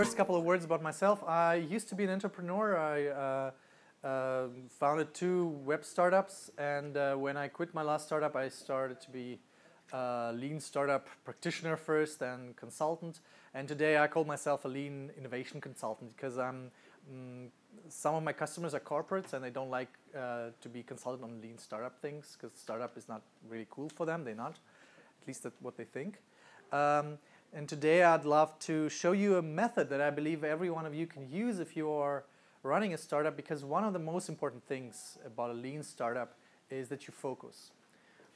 first couple of words about myself. I used to be an entrepreneur. I uh, uh, founded two web startups, and uh, when I quit my last startup, I started to be a lean startup practitioner first and consultant. And today I call myself a lean innovation consultant because I'm mm, some of my customers are corporates and they don't like uh, to be consulted on lean startup things because startup is not really cool for them. They're not, at least that's what they think. Um, and today I'd love to show you a method that I believe every one of you can use if you are running a startup because one of the most important things about a lean startup is that you focus.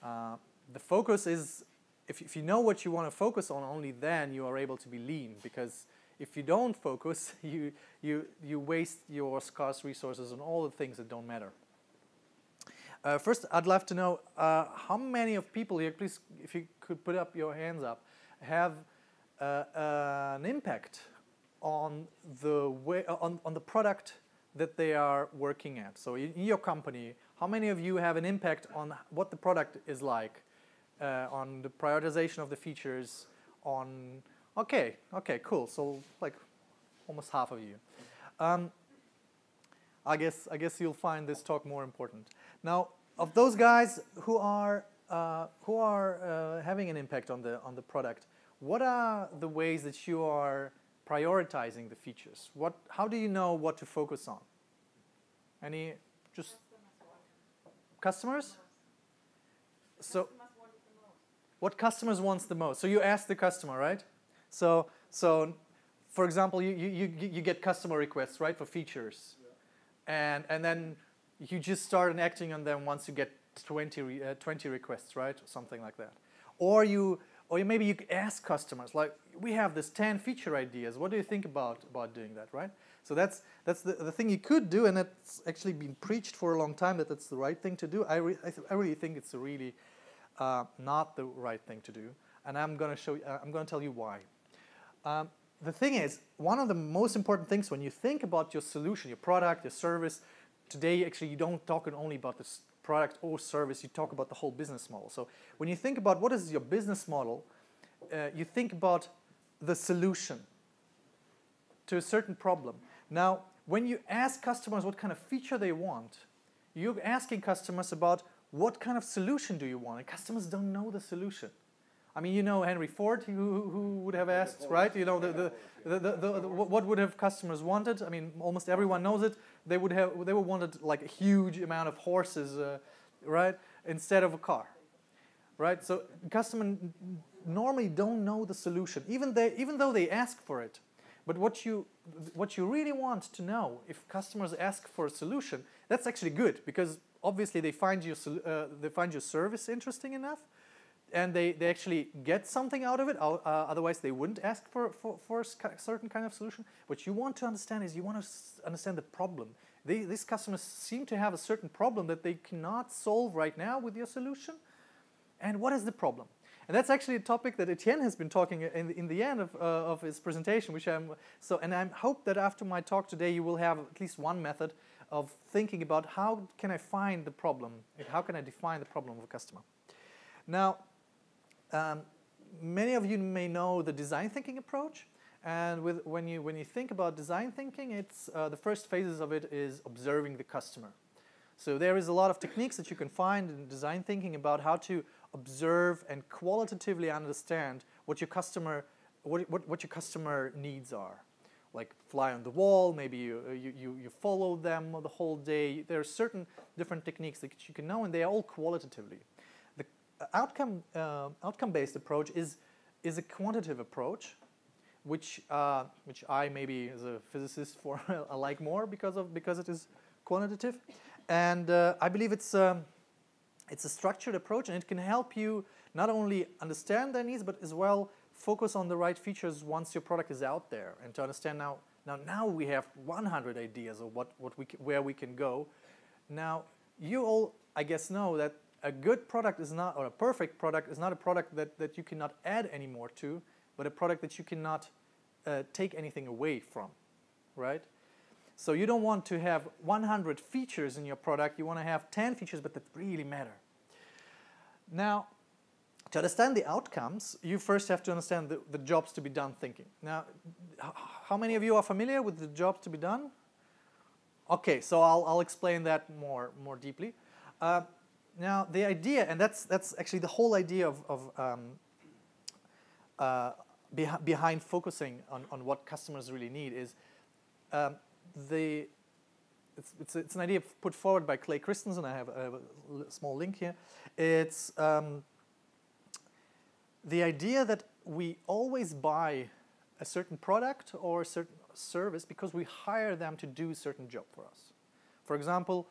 Uh, the focus is, if, if you know what you want to focus on, only then you are able to be lean because if you don't focus, you, you, you waste your scarce resources on all the things that don't matter. Uh, first, I'd love to know uh, how many of people here, please, if you could put up your hands up, have an impact on the way on, on the product that they are working at. So in, in your company, how many of you have an impact on what the product is like, uh, on the prioritization of the features, on Okay, okay, cool. So like almost half of you. Um, I guess I guess you'll find this talk more important. Now, of those guys who are uh, who are uh, having an impact on the on the product, what are the ways that you are prioritizing the features? What how do you know what to focus on? Any just customers? So what customers wants the most? So you ask the customer, right? So, so for example, you, you, you get customer requests, right, for features. Yeah. And, and then you just start acting on them once you get 20, uh, 20 requests, right, or something like that. Or you, or maybe you ask customers, like, we have this 10 feature ideas. What do you think about, about doing that, right? So that's, that's the, the thing you could do, and it's actually been preached for a long time that that's the right thing to do. I, re I, I really think it's really uh, not the right thing to do. And I'm going to show you, uh, I'm going to tell you why. Um, the thing is, one of the most important things when you think about your solution, your product, your service, today actually you don't talk only about the product or service, you talk about the whole business model. So when you think about what is your business model, uh, you think about the solution to a certain problem. Now, when you ask customers what kind of feature they want, you're asking customers about what kind of solution do you want, and customers don't know the solution. I mean, you know Henry Ford, who, who would have asked, right? You know, the, the, the, the, the, what would have customers wanted? I mean, almost everyone knows it. They would have, they would wanted like a huge amount of horses, uh, right? Instead of a car, right? So customers normally don't know the solution, even, they, even though they ask for it. But what you, what you really want to know, if customers ask for a solution, that's actually good because obviously they find your, uh, they find your service interesting enough and they, they actually get something out of it, uh, otherwise they wouldn't ask for, for, for a certain kind of solution. What you want to understand is you want to understand the problem. They, these customers seem to have a certain problem that they cannot solve right now with your solution. And what is the problem? And that's actually a topic that Etienne has been talking in, in the end of, uh, of his presentation, which I'm, so, and I hope that after my talk today, you will have at least one method of thinking about how can I find the problem, how can I define the problem of a customer. Now, um, many of you may know the design thinking approach. And with, when, you, when you think about design thinking, it's, uh, the first phases of it is observing the customer. So there is a lot of techniques that you can find in design thinking about how to observe and qualitatively understand what your customer, what, what, what your customer needs are. Like fly on the wall, maybe you, you, you, you follow them the whole day. There are certain different techniques that you can know and they are all qualitatively outcome uh, outcome-based approach is is a quantitative approach, which uh, which I maybe as a physicist for I like more because of because it is quantitative, and uh, I believe it's um, it's a structured approach and it can help you not only understand their needs but as well focus on the right features once your product is out there and to understand now now now we have 100 ideas of what what we where we can go. Now you all I guess know that a good product is not, or a perfect product is not a product that, that you cannot add any more to, but a product that you cannot uh, take anything away from, right? So you don't want to have 100 features in your product, you want to have 10 features but that really matter. Now, to understand the outcomes, you first have to understand the, the jobs to be done thinking. Now, how many of you are familiar with the jobs to be done? Okay, so I'll, I'll explain that more, more deeply. Uh, now, the idea, and that's, that's actually the whole idea of, of um, uh, beh behind focusing on, on what customers really need is um, the, it's, it's, it's, an idea put forward by Clay Christensen. I have, I have a small link here. It's um, the idea that we always buy a certain product or a certain service because we hire them to do a certain job for us. For example,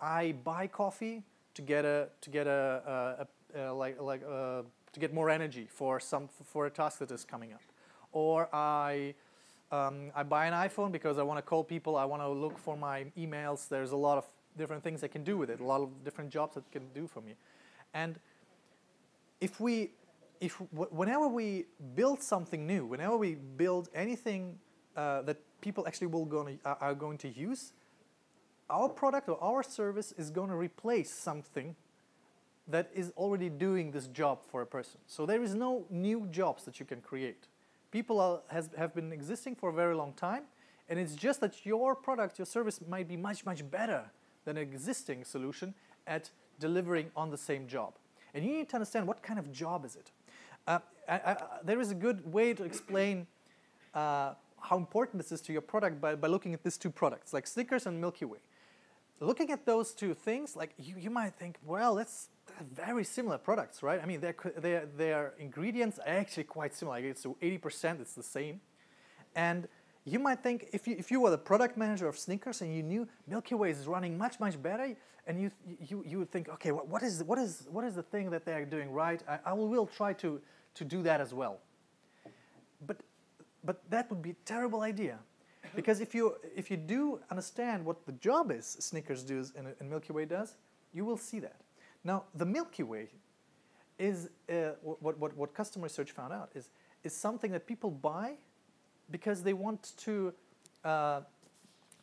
I buy coffee to get a to get a, a, a, a like like uh, to get more energy for some for a task that is coming up, or I um, I buy an iPhone because I want to call people. I want to look for my emails. There's a lot of different things I can do with it. A lot of different jobs that can do for me, and if we if whenever we build something new, whenever we build anything uh, that people actually will going to, are going to use, our product or our service is going to replace something that is already doing this job for a person. So there is no new jobs that you can create. People are, has, have been existing for a very long time, and it's just that your product, your service might be much, much better than an existing solution at delivering on the same job. And you need to understand what kind of job is it. Uh, I, I, there is a good way to explain uh, how important this is to your product by, by looking at these two products, like Snickers and Milky Way looking at those two things, like you, you might think, well, that's very similar products, right? I mean, their, their, their ingredients are actually quite similar. Like it's 80%, it's the same. And you might think, if you, if you were the product manager of Snickers and you knew Milky Way is running much, much better, and you, you, you would think, okay, what, what, is, what, is, what is the thing that they're doing right? I, I will, will try to, to do that as well. But, but that would be a terrible idea because if you, if you do understand what the job is Snickers does and, and Milky Way does, you will see that. Now, the Milky Way is, uh, what, what, what customer research found out, is, is something that people buy because they want to, uh,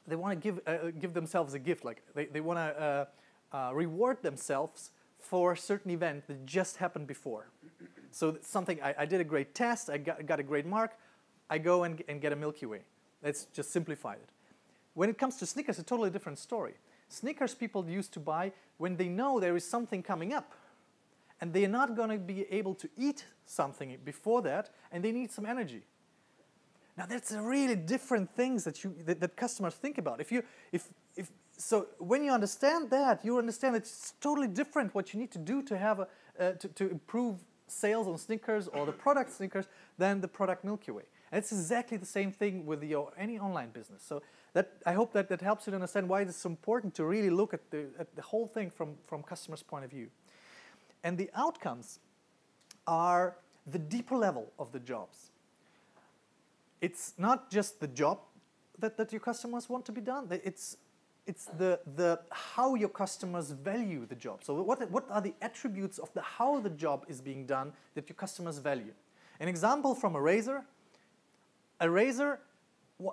they want to give, uh, give themselves a gift. Like they, they want to uh, uh, reward themselves for a certain event that just happened before. So something, I, I did a great test, I got, got a great mark, I go and, and get a Milky Way. Let's just simplify it. When it comes to Snickers, a totally different story. Snickers people used to buy when they know there is something coming up and they're not going to be able to eat something before that and they need some energy. Now that's a really different things that you that, that, customers think about. If you if if so when you understand that, you understand it's totally different what you need to do to have a uh, to, to improve sales on Snickers or the product Snickers than the product Milky Way. And it's exactly the same thing with your any online business. So that I hope that that helps you to understand why it's important to really look at the, at the whole thing from, from customer's point of view. And the outcomes are the deeper level of the jobs. It's not just the job that, that your customers want to be done. It's it's the, the how your customers value the job. So what, what are the attributes of the how the job is being done that your customers value? An example from a razor a razor,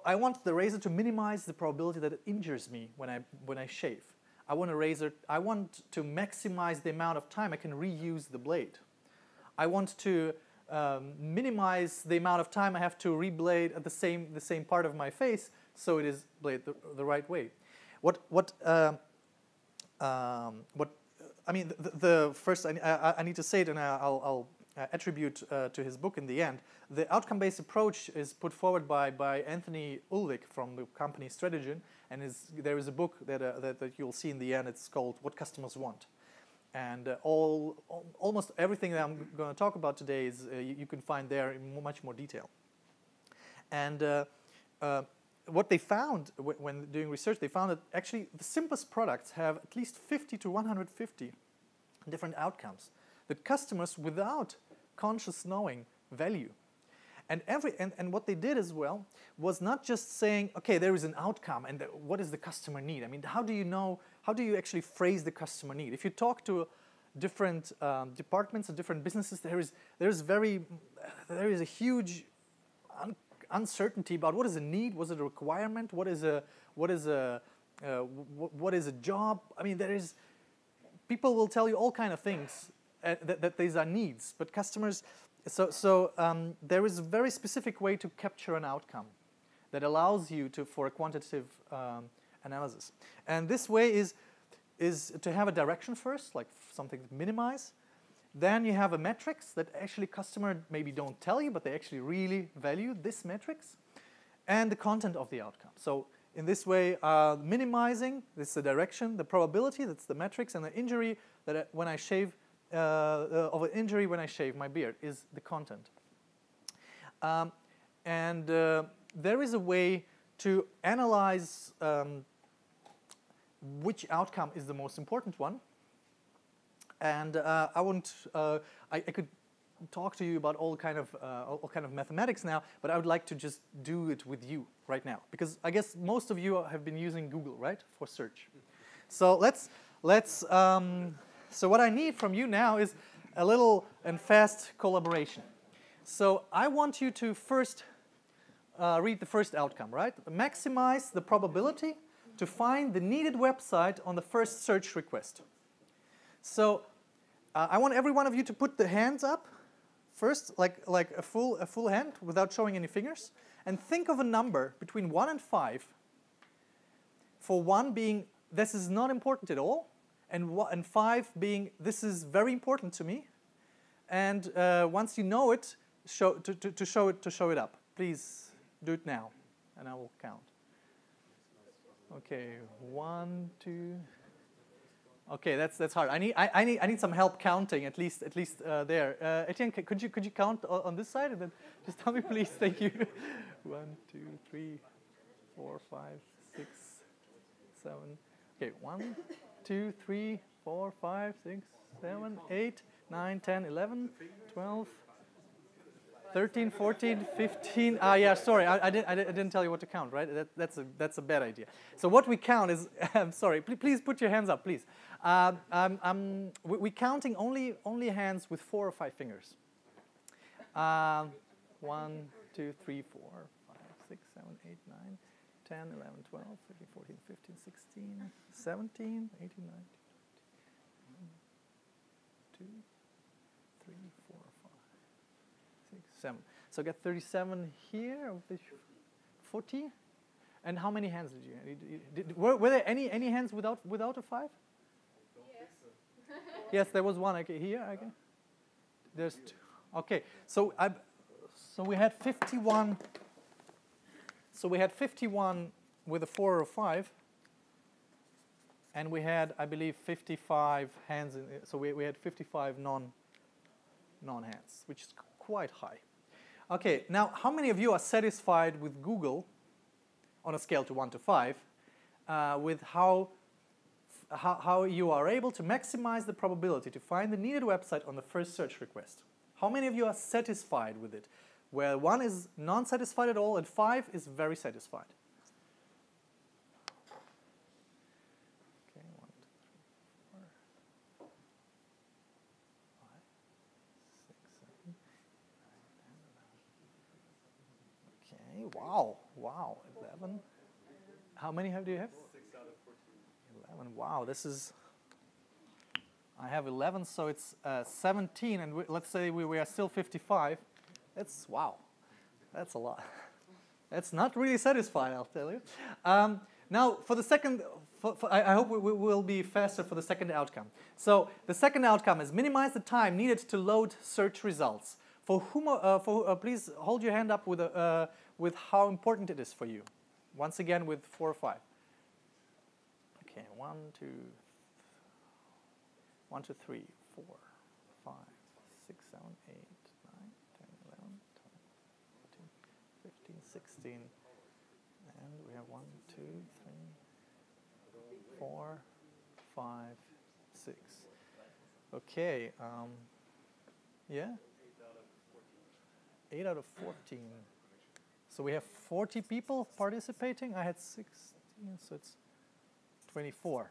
I want the razor to minimize the probability that it injures me when I, when I shave. I want a razor, I want to maximize the amount of time I can reuse the blade. I want to um, minimize the amount of time I have to reblade at the same, the same part of my face so it is blade the, the right way. What, what, uh, um, what I mean, the, the first, I, I, I, need to say it and I'll, I'll uh, attribute uh, to his book in the end. The outcome-based approach is put forward by, by Anthony Ulwick from the company Strategyn, and is, there is a book that, uh, that, that, you'll see in the end. It's called What Customers Want. And uh, all, all, almost everything that I'm going to talk about today is uh, you, you, can find there in much more detail. And uh, what they found when doing research, they found that actually the simplest products have at least 50 to 150 different outcomes that customers without conscious knowing value. And, every, and, and what they did as well was not just saying, okay, there is an outcome and what the customer need? I mean, how do you know, how do you actually phrase the customer need? If you talk to different um, departments and different businesses, there is, there is very, there is a huge un uncertainty about what is a need, what is it a requirement, what is a, what is a, uh, what is a job? I mean, there is, people will tell you all kind of things uh, that, that these are needs, but customers. So so um, there is a very specific way to capture an outcome that allows you to for a quantitative um, analysis, and this way is is to have a direction first, like something to minimize. Then you have a metrics that actually customer maybe don't tell you, but they actually really value this metrics, and the content of the outcome. So in this way, uh, minimizing, this is the direction, the probability, that's the metrics, and the injury that I, when I shave, uh, uh, of an injury when I shave my beard is the content. Um, and uh, there is a way to analyze um, which outcome is the most important one. And uh, I want, I, I could talk to you about all kind of uh, all kind of mathematics now, but I would like to just do it with you right now because I guess most of you have been using Google, right, for search. So let's let's. Um, so what I need from you now is a little and fast collaboration. So I want you to first uh, read the first outcome, right? Maximize the probability to find the needed website on the first search request. So uh, I want every one of you to put the hands up first, like, like a, full, a full hand without showing any fingers, and think of a number between 1 and 5, for 1 being this is not important at all, and, and 5 being this is very important to me. And uh, once you know it, show, to, to, to, show it, to show it up. Please do it now, and I will count. Okay, one, two. Okay, that's that's hard. I need I, I need I need some help counting at least at least uh, there. Uh, Etienne, could you could you count on this side and then just tell me please? Thank you. one, two, three, four, five, six, seven. Okay, one, two, three, four, five, six, seven, eight, nine, ten, eleven, twelve. 13, 14, 15. Ah, yeah, sorry, I, I, did, I, didn't tell you what to count, right? That, that's, a, that's a bad idea. So what we count is, I'm sorry, please, put your hands up, please. Uh, um, um, we, we're counting only, only hands with four or five fingers. Uh, 1, 2, 3, 4, 5, 6, 7, 8, 9, 10, 11, 12, 13, 14, 15, 16, 17, 18, 19, 2, 3, 4, 5, 6, 7. So I got 37 here, of the 40. And how many hands did you? Did, did, were, were there any, any hands without, without a 5? yes, there was one. Okay, here. Okay. There's two. Okay, so I, so we had 51. So we had 51 with a four or five, and we had, I believe, 55 hands. In, so we, we had 55 non non hands, which is quite high. Okay, now how many of you are satisfied with Google on a scale to one to five uh, with how how, how you are able to maximize the probability to find the needed website on the first search request. How many of you are satisfied with it? Where one is non-satisfied at all and five is very satisfied. Okay, one, two, three, four, five, six, seven, nine. Okay, wow, wow, 11. How many have do you have? 6 out of 14. 11, wow, this is, I have 11, so it's uh, 17, and we, let's say we, we are still 55. That's, wow, that's a lot. That's not really satisfying, I'll tell you. Um, now, for the second, for, for, I, I, hope we, we, will be faster for the second outcome. So the second outcome is minimize the time needed to load search results. For whom, uh, for, uh, please hold your hand up with, uh, with how important it is for you. Once again with four or five. Okay, one, two, one, two, three, four, 16. And we have one, two, three, four, five, six. Okay, um, yeah? 8 out of 14. So we have 40 people participating. I had 16, so it's 24.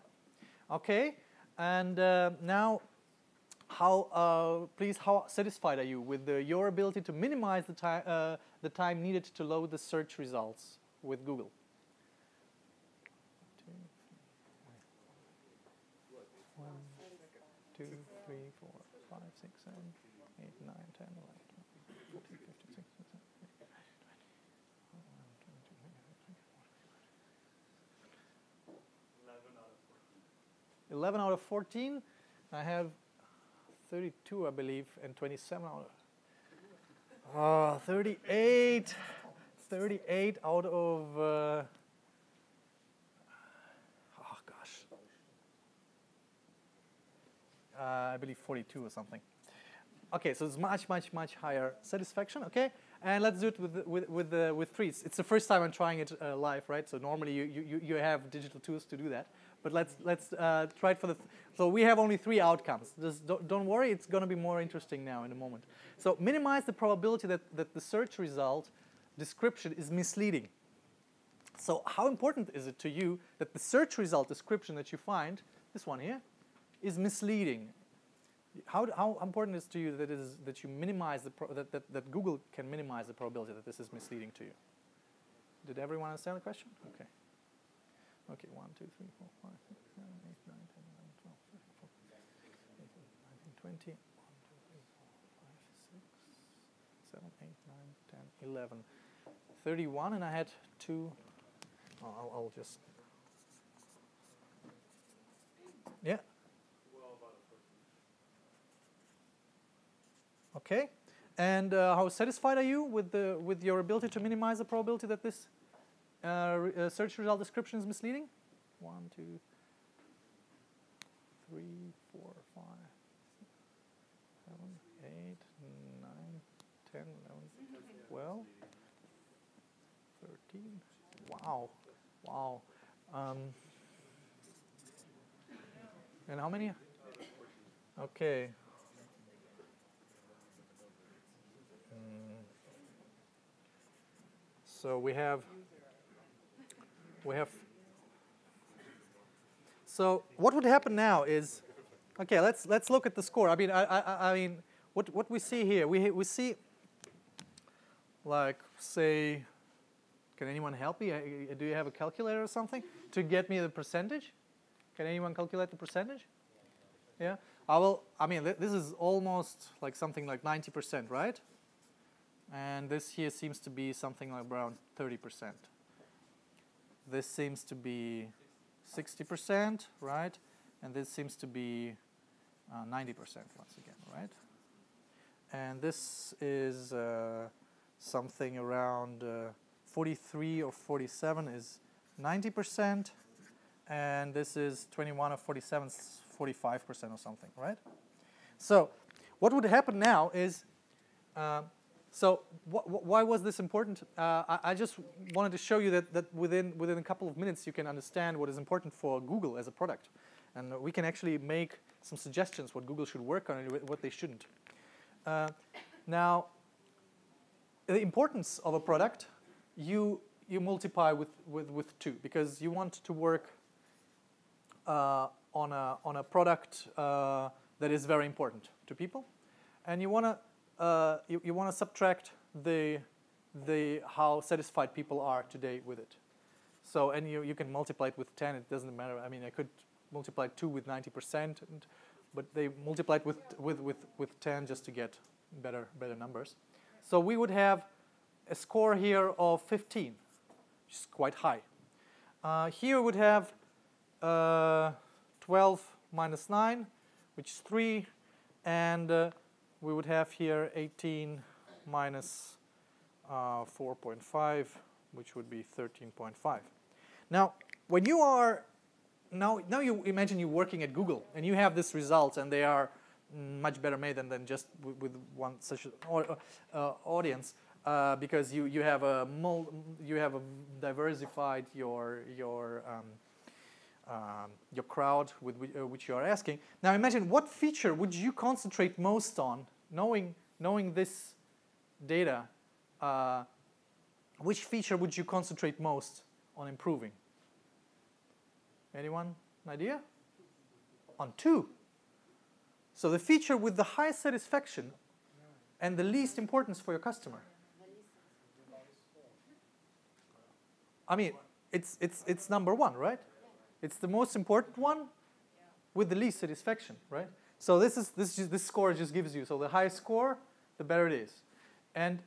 Okay, and uh, now how, uh, please, how satisfied are you with the, your ability to minimize the, uh, the time needed to load the search results with Google. Eleven out of fourteen. I have thirty-two, I believe, and twenty-seven out. Of uh, 38. 38 out of. Uh, oh, gosh. Uh, I believe 42 or something. Okay, so it's much, much, much higher satisfaction, okay? And let's do it with, with, with, the, with three. It's the first time I'm trying it uh, live, right? So normally you, you, you have digital tools to do that. But let's, let's uh, try it for the, th so we have only three outcomes. Just don't, don't worry, it's gonna be more interesting now in a moment. So minimize the probability that, that the search result description is misleading. So how important is it to you that the search result description that you find, this one here, is misleading how, how important is to you that, is, that you minimize the that, that, that Google can minimize the probability that this is misleading to you? Did everyone understand the question? Okay. Okay, 1, 2, 3, 4, 5, 6, 7, 8, 9, 10, 11, 12, 13, 14, 15, 19, 20, 1, 2, 3, 4, 5, 6, 7, 8, 9, 10, 11. 31, and I had two. I'll, I'll just. Yeah. Okay, and uh, how satisfied are you with the with your ability to minimize the probability that this uh, uh, search result description is misleading? One, two, three, four, five, six, seven, eight, nine, ten, eleven, twelve, thirteen. Wow, wow. Um, and how many? Okay. So we have, we have, so what would happen now is, okay, let's, let's look at the score. I mean, I, I, I mean, what, what we see here, we, we see, like, say, can anyone help me? Do you have a calculator or something to get me the percentage? Can anyone calculate the percentage? Yeah? I will, I mean, this is almost like something like 90%, right? And this here seems to be something like around 30%. This seems to be 60%, right? And this seems to be 90% uh, once again, right? And this is uh, something around uh, 43 or 47 is 90%, and this is 21 or 47 45% or something, right? So what would happen now is uh, so wh why was this important? Uh, I, I, just wanted to show you that, that within, within a couple of minutes you can understand what is important for Google as a product. And we can actually make some suggestions what Google should work on and what they shouldn't. Uh, now, the importance of a product, you, you multiply with, with, with two because you want to work uh, on, a, on a product uh, that is very important to people. And you want to uh, you, you want to subtract the, the how satisfied people are today with it. So, and you, you can multiply it with 10, it doesn't matter. I mean, I could multiply 2 with 90%, and, but they multiplied with, with, with, with 10 just to get better, better numbers. So we would have a score here of 15, which is quite high. Uh, here we would have uh, 12 minus 9, which is 3, and uh, we would have here 18 minus, uh, 4.5, which would be 13.5. Now, when you are, now, now you imagine you're working at Google and you have this result and they are much better made than, than just with, one such uh, audience. Uh, because you, you have a you have a diversified your your um, um, your crowd with uh, which you are asking. Now imagine what feature would you concentrate most on knowing, knowing this data, uh, which feature would you concentrate most on improving? Anyone an idea? On two. So the feature with the highest satisfaction and the least importance for your customer. I mean, it's, it's, it's number one, right? It's the most important one with the least satisfaction, right? So this is this just, this score just gives you so the higher score, the better it is, and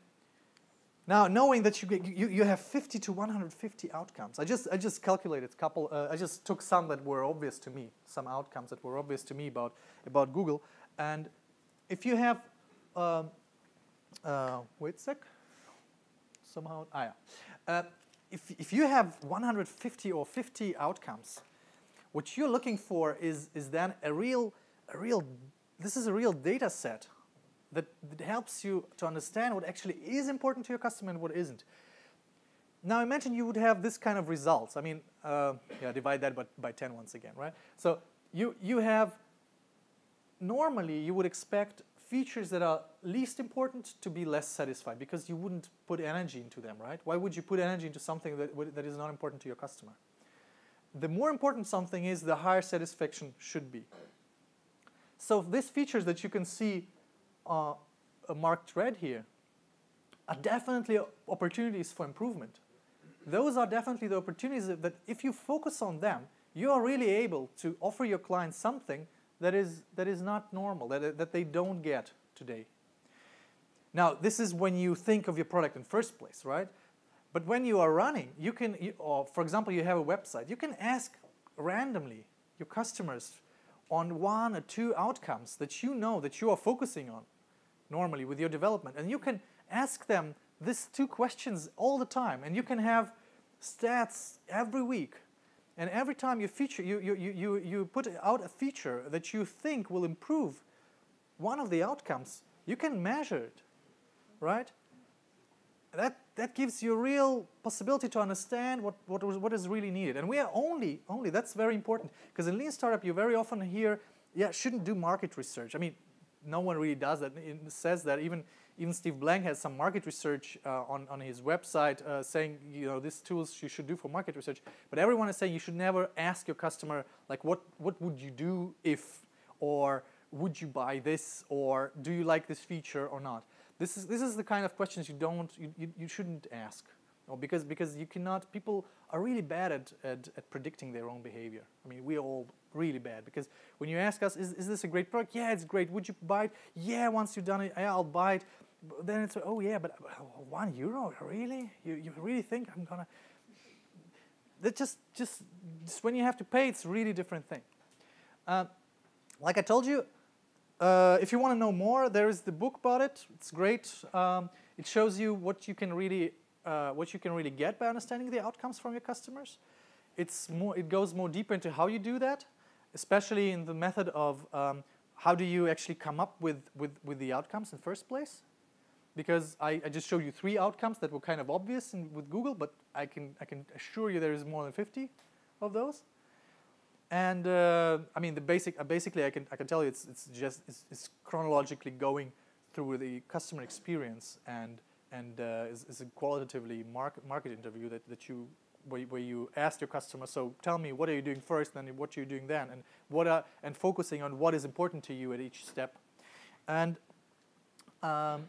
Now, knowing that you, get, you, you have 50 to 150 outcomes, I just, I just calculated a couple, uh, I just took some that were obvious to me, some outcomes that were obvious to me about, about Google. And if you have, um, uh, wait a sec, somehow, ah, yeah. Uh, if, if you have 150 or 50 outcomes, what you're looking for is, is then a real, a real, this is a real data set that, that helps you to understand what actually is important to your customer and what isn't. Now imagine you would have this kind of results. I mean, uh, yeah, divide that by, by 10 once again, right? So you, you have, normally you would expect features that are least important to be less satisfied because you wouldn't put energy into them, right? Why would you put energy into something that, that is not important to your customer? The more important something is, the higher satisfaction should be. So these features that you can see uh, marked red here are definitely opportunities for improvement. Those are definitely the opportunities that if you focus on them, you are really able to offer your clients something that is, that is not normal, that, that they don't get today. Now, this is when you think of your product in first place, right? But when you are running, you can, you, or for example, you have a website, you can ask randomly your customers on one or two outcomes that you know that you are focusing on normally with your development. And you can ask them these two questions all the time, and you can have stats every week and every time you feature, you, you, you, you put out a feature that you think will improve one of the outcomes, you can measure it, right? That, that gives you a real possibility to understand what, what, what is really needed. And we are only, only, that's very important, because in Lean Startup you very often hear, yeah, shouldn't do market research. I mean, no one really does that. It says that even even Steve Blank has some market research uh, on, on his website uh, saying, you know, these tools you should do for market research. But everyone is saying you should never ask your customer, like, what, what would you do if, or would you buy this, or do you like this feature or not? This is, this is the kind of questions you don't, you, you, you shouldn't ask. Well, because, because you cannot, people are really bad at, at, at predicting their own behavior. I mean, we are all really bad because when you ask us, is, is this a great product? Yeah, it's great. Would you buy it? Yeah, once you've done it, yeah, I'll buy it then it's oh yeah, but one euro really? You you really think I'm gonna? That just just just when you have to pay, it's really different thing. Uh, like I told you, uh, if you want to know more, there is the book about it. It's great. Um, it shows you what you can really uh, what you can really get by understanding the outcomes from your customers. It's more. It goes more deeper into how you do that, especially in the method of um, how do you actually come up with, with, with the outcomes in first place because I, I, just showed you three outcomes that were kind of obvious in, with Google, but I can, I can assure you there is more than 50 of those. And uh, I mean, the basic, uh, basically, I can, I can tell you it's, it's just it's, it's chronologically going through the customer experience and, and uh, is, a qualitatively market, market interview that, that you, where, where you ask your customer, so tell me, what are you doing first, and what are you doing then, and, what are, and focusing on what is important to you at each step. And um,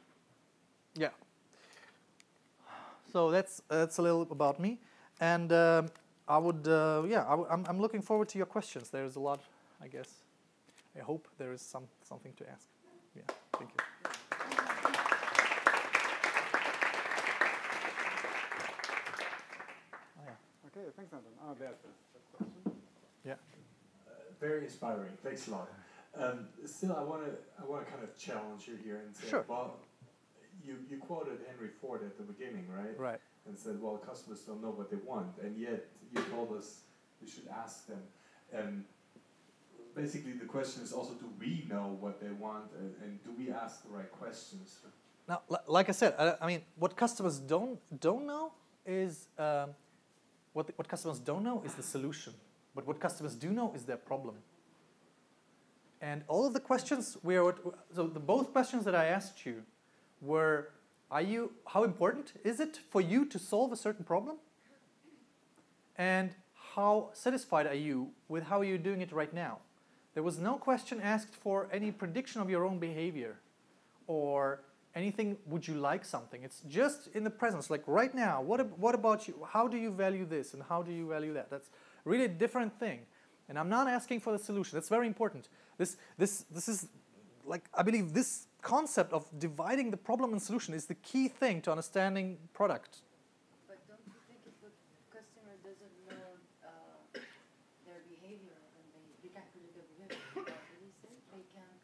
yeah. So that's that's a little about me, and um, I would uh, yeah I w I'm I'm looking forward to your questions. There's a lot, I guess. I hope there is some something to ask. Yeah. Thank you. Oh, yeah. Okay, thanks, Anton. Oh, there's the question. Yeah. Uh, very inspiring. Thanks a lot. Um, still, I want to I want to kind of challenge you here and say, sure. well, you, you quoted Henry Ford at the beginning, right? Right. And said, well, customers don't know what they want, and yet you told us we should ask them. And basically, the question is also, do we know what they want, and, and do we ask the right questions? Now, like I said, I, I mean, what customers don't don't know is um, what the, what customers don't know is the solution, but what customers do know is their problem. And all of the questions we are so the both questions that I asked you were, are you, how important is it for you to solve a certain problem? And how satisfied are you with how you're doing it right now? There was no question asked for any prediction of your own behavior or anything, would you like something? It's just in the presence, like right now, what, what about you? How do you value this and how do you value that? That's really a different thing. And I'm not asking for the solution. That's very important. This, this, this is like I believe this concept of dividing the problem and solution is the key thing to understanding product. But don't you think if the customer doesn't know uh, their behavior, then they, they can't predict their behavior? What did he say? They can't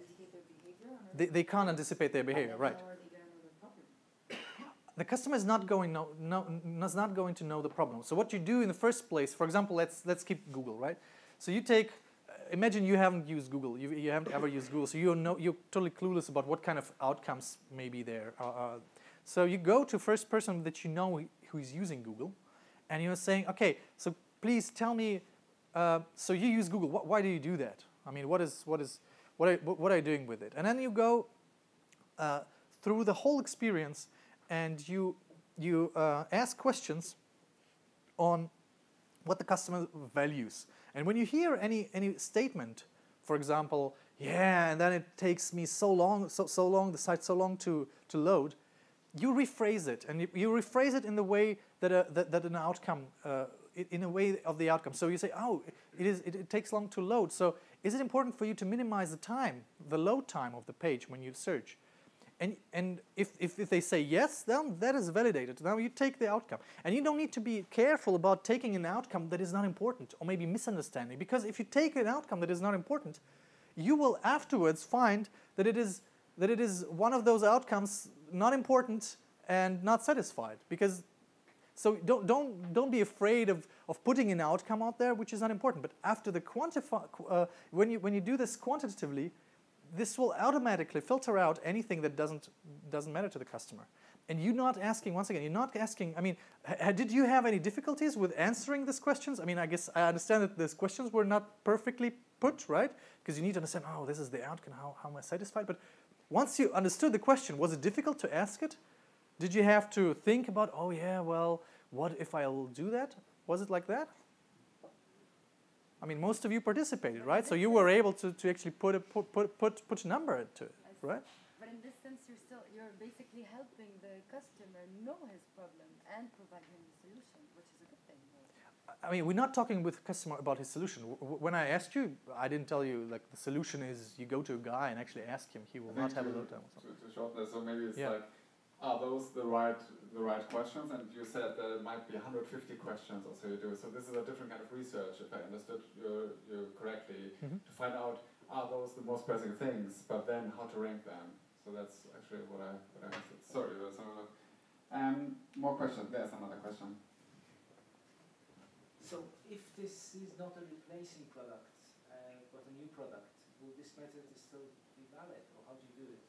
indicate their behavior? They, they can't anticipate their behavior, right? How are they gonna know the customer is not going no, no, is not going to know the problem. So what you do in the first place, for example, let's let's keep Google, right? So you take, imagine you haven't used Google, you, you haven't ever used Google, so you know you're totally clueless about what kind of outcomes may be there. Uh, uh, so you go to first person that you know who is using Google, and you're saying, okay, so please tell me. Uh, so you use Google. Wh- why do you do that? I mean, what is what is what are, what are you doing with it? And then you go uh, through the whole experience and you you uh, ask questions on what the customer values. And when you hear any any statement, for example, yeah, and then it takes me so long, so so long, the site so long to to load, you rephrase it, and you, you rephrase it in the way that a, that, that an outcome, uh, in a way of the outcome. So you say, oh, it is it, it takes long to load. So is it important for you to minimize the time, the load time of the page when you search? And, and if, if, if they say yes, then that is validated. Now you take the outcome. And you don't need to be careful about taking an outcome that is not important or maybe misunderstanding. Because if you take an outcome that is not important, you will afterwards find that it is, that it is one of those outcomes not important and not satisfied. Because so don't, don't, don't be afraid of, of putting an outcome out there which is not important. But after the quantify, uh, when, you, when you do this quantitatively, this will automatically filter out anything that doesn't, doesn't matter to the customer. And you're not asking, once again, you're not asking, I mean, did you have any difficulties with answering these questions? I mean, I guess I understand that these questions were not perfectly put, right? Because you need to understand, oh, this is the outcome, how, how am I satisfied? But once you understood the question, was it difficult to ask it? Did you have to think about, oh yeah, well, what if I'll do that? Was it like that? I mean, most of you participated, right? So you were able to, to actually put a put, put, put, put a number to it, right? But in this sense, you're still, you're basically helping the customer know his problem and provide him the solution, which is a good thing. though. I mean, we're not talking with the customer about his solution. W- w- When I asked you, I didn't tell you like the solution is you go to a guy and actually ask him. He will not have a to- load time. or something. To, to shorten this, so maybe it's Yeah. like, are those the right the right questions? And you said there might be 150 questions or so you do. So this is a different kind of research, if I understood you, you correctly, Mhm. to find out are those the most pressing things, but then how to rank them. So that's actually what I what I answered. Sorry, that's another. Um, more questions. There's another question. So if this is not a replacing product, uh, but a new product, will this method still be valid, or how do you do it?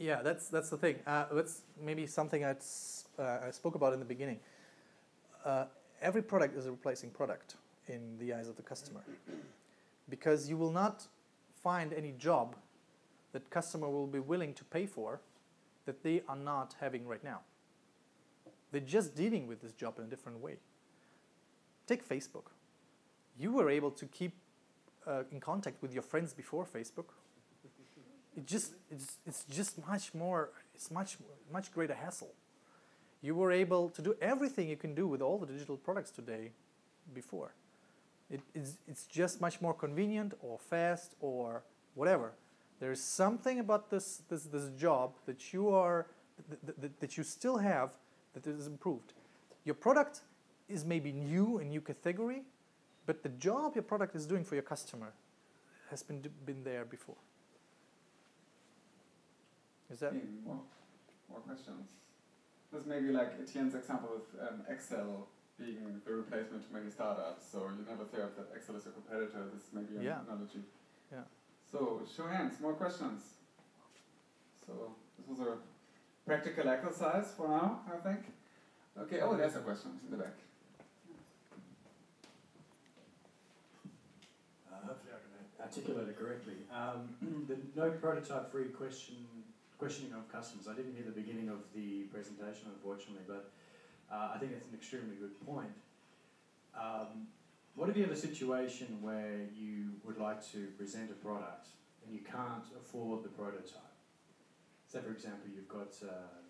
Yeah, that's that's the thing. Uh, that's maybe something I'd, uh, I spoke about in the beginning. Uh, every product is a replacing product in the eyes of the customer, because you will not find any job that customer will be willing to pay for that they are not having right now. They're just dealing with this job in a different way. Take Facebook. You were able to keep uh, in contact with your friends before Facebook it just it's, it's just much more it's much much greater hassle. You were able to do everything you can do with all the digital products today before. It, it's, it's just much more convenient or fast or whatever. There's something about this this, this job that you are that, that, that you still have that is improved. Your product is maybe new a new category but the job your product is doing for your customer has been been there before is that Hmm, more, more questions. This may be like Etienne's example with um, Excel being the replacement to many startups. So you never thought that Excel is a competitor. This may be an Yeah. analogy. Yeah. So show hands. More questions. So this was a practical exercise for now, I think. Okay. Oh, there's a question in the back. Uh, hopefully I can articulate it correctly. Um, the no prototype free question questioning of customers. I didn't hear the beginning of the presentation, unfortunately, but uh, I think that's an extremely good point. Um, what if you have a situation where you would like to present a product and you can't afford the prototype? Say, for example, you've got um,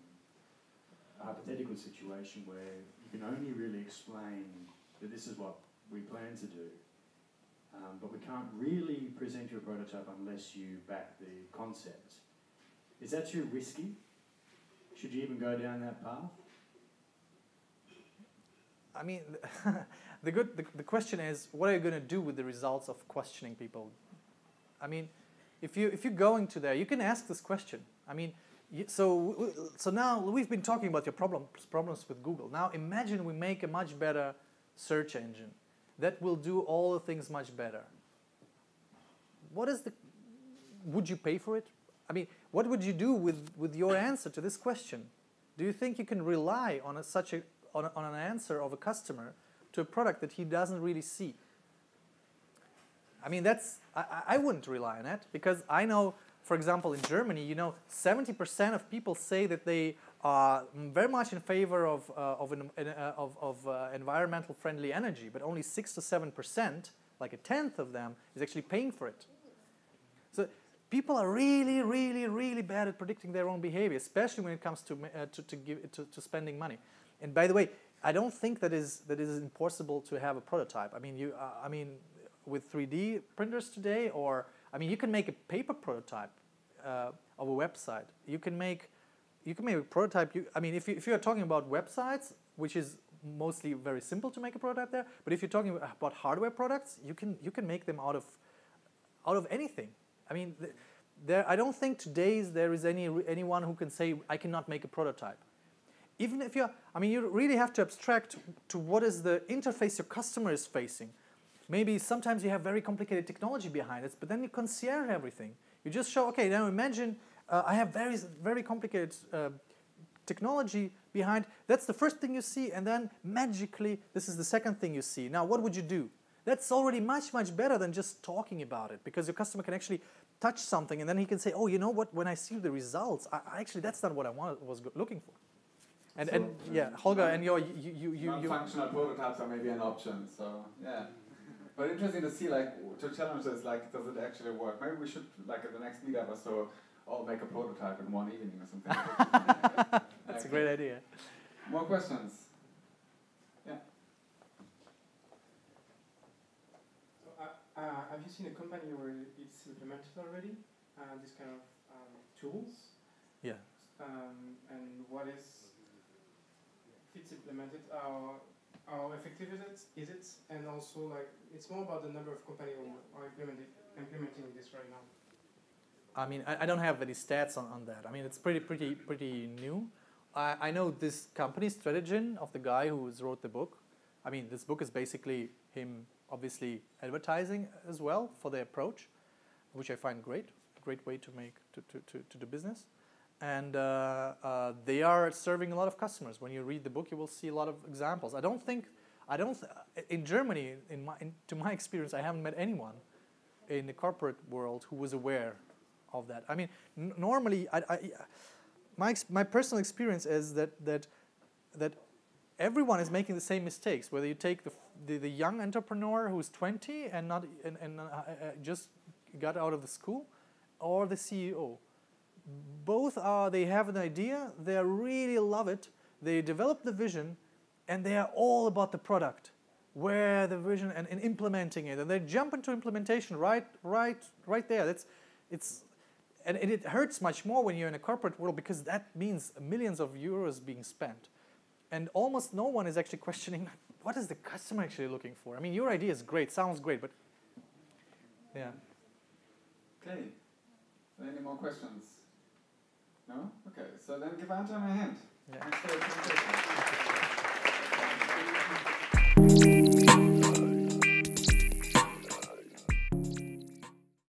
a hypothetical situation where you can only really explain that this is what we plan to do, um, but we can't really present your prototype unless you back the concept. Is that too risky? Should you even go down that path? I mean, the good the, the question is, what are you going to do with the results of questioning people? I mean, if you if you're going to there, you can ask this question. I mean, so so now we've been talking about your problems problems with Google. Now imagine we make a much better search engine that will do all the things much better. What is the? Would you pay for it? I mean, what would you do with with your answer to this question? Do you think you can rely on a, such a on, a, on an answer of a customer to a product that he doesn't really see? I mean, that's I, I- wouldn't rely on it because I know, for example, in Germany, you know, 70% of people say that they are very much in favor of uh, of, an, an, uh, of, of uh, environmental friendly energy, but only six to seven percent, like a tenth of them, is actually paying for it. People are really, really, really bad at predicting their own behavior, especially when it comes to uh, to, to, give, to, to spending money. And by the way, I don't think that is that is impossible to have a prototype. I mean, you, uh, I mean, with 3D printers today, or I mean, you can make a paper prototype uh, of a website. You can make you can make a prototype. You, I mean, if you, if you are talking about websites, which is mostly very simple to make a prototype there, but if you're talking about hardware products, you can you can make them out of out of anything. I mean, there. I don't think today's there is any anyone who can say I cannot make a prototype. Even if you're, I mean, you really have to abstract to what is the interface your customer is facing. Maybe sometimes you have very complicated technology behind it, but then you concierge everything. You just show, okay, now imagine uh, I have very very complicated uh, technology behind. That's the first thing you see, and then magically, this is the second thing you see. Now, what would you do? That's already much, much better than just talking about it because your customer can actually touch something and then he can say, oh, you know what, when I see the results, I, I actually, that's not what I wanted, was looking for. And, and yeah, um, Holger, and your, you, you, you, you, Non-functional prototypes are maybe an option. So yeah, but interesting to see like to challenge this like does it actually work? Maybe we should like at the next meetup or so all make a prototype in one evening or something. that's a great idea. More questions? Uh, have you seen a company where it's implemented already, uh, this kind of um, tools? Yeah. Um, and what is, if it's implemented, how, how effective is it? Is it? And also, like, it's more about the number of companies who are implementing, implementing this right now. I mean, I, I don't have any stats on, on that. I mean, it's pretty, pretty, pretty new. I, I know this company, Strategyn, of the guy who wrote the book. I mean, this book is basically him obviously advertising as well for their approach, which I find great, a Great way to make to, to, to, to do business. And uh, uh, they are serving a lot of customers. When you read the book, you will see a lot of examples. I don't think, I don't, th- in Germany, in my, in, to my experience, I haven't met anyone in the corporate world who was aware of that. I mean, normally, I, I, my my personal experience is that that that everyone is making the same mistakes. Whether you take the the, the young entrepreneur who's 20 and not and, and uh, uh, just got out of the school, or the CEO, both are they have an idea, they really love it, they develop the vision, and they are all about the product where the vision and, and implementing it. And they jump into implementation right right right there. That's it's and, it hurts much more when you're in a corporate world because that means millions of euros being spent. And almost no one is actually questioning what is the customer actually looking for i mean your idea is great sounds great but yeah Okay. Any more questions? No? Okay. So then give Ante a hand. yeah